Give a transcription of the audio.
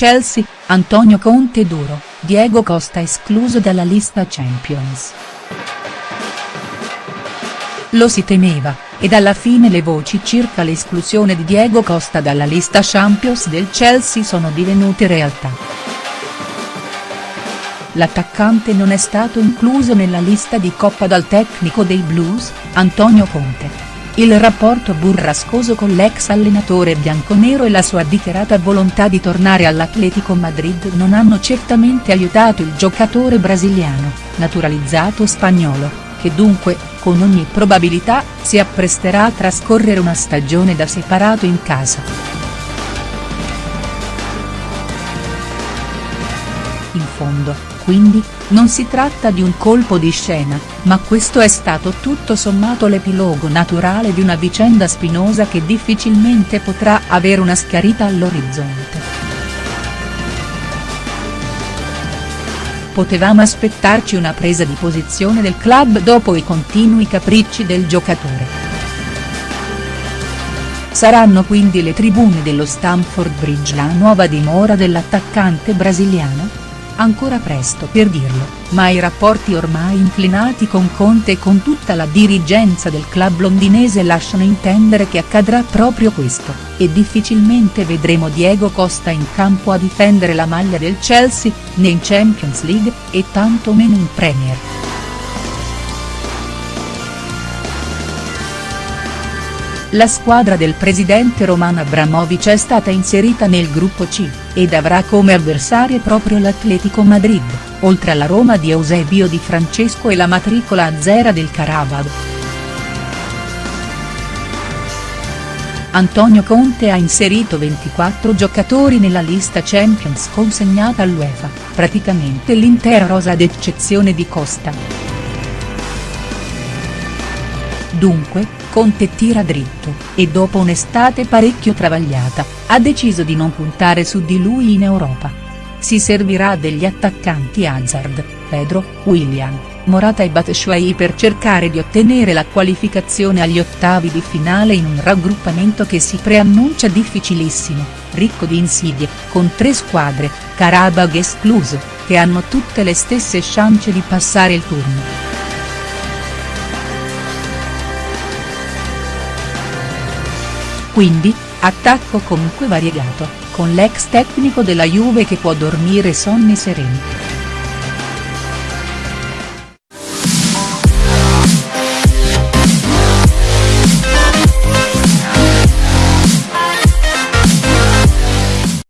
Chelsea, Antonio Conte duro, Diego Costa escluso dalla lista Champions. Lo si temeva, ed alla fine le voci circa l'esclusione di Diego Costa dalla lista Champions del Chelsea sono divenute realtà. L'attaccante non è stato incluso nella lista di Coppa dal tecnico dei Blues, Antonio Conte. Il rapporto burrascoso con l'ex allenatore bianconero e la sua dichiarata volontà di tornare all'Atletico Madrid non hanno certamente aiutato il giocatore brasiliano, naturalizzato spagnolo, che dunque, con ogni probabilità, si appresterà a trascorrere una stagione da separato in casa. In fondo, quindi, non si tratta di un colpo di scena, ma questo è stato tutto sommato l'epilogo naturale di una vicenda spinosa che difficilmente potrà avere una schiarita all'orizzonte. Potevamo aspettarci una presa di posizione del club dopo i continui capricci del giocatore. Saranno quindi le tribune dello Stamford Bridge la nuova dimora dell'attaccante brasiliano? Ancora presto per dirlo, ma i rapporti ormai inclinati con Conte e con tutta la dirigenza del club londinese lasciano intendere che accadrà proprio questo, e difficilmente vedremo Diego Costa in campo a difendere la maglia del Chelsea, né in Champions League, e tanto meno in Premier. La squadra del presidente Roman Abramovic è stata inserita nel gruppo C, ed avrà come avversarie proprio l'Atletico Madrid, oltre alla Roma di Eusebio Di Francesco e la matricola azzera del Carabao. Antonio Conte ha inserito 24 giocatori nella lista Champions consegnata all'UEFA, praticamente l'intera rosa ad eccezione di Costa. Dunque, Conte tira dritto, e dopo un'estate parecchio travagliata, ha deciso di non puntare su di lui in Europa. Si servirà degli attaccanti Hazard, Pedro, William, Morata e Batshuayi per cercare di ottenere la qualificazione agli ottavi di finale in un raggruppamento che si preannuncia difficilissimo, ricco di insidie, con tre squadre, Karabag escluso, che hanno tutte le stesse chance di passare il turno. Quindi, attacco comunque variegato, con l'ex tecnico della Juve che può dormire sonni sereni.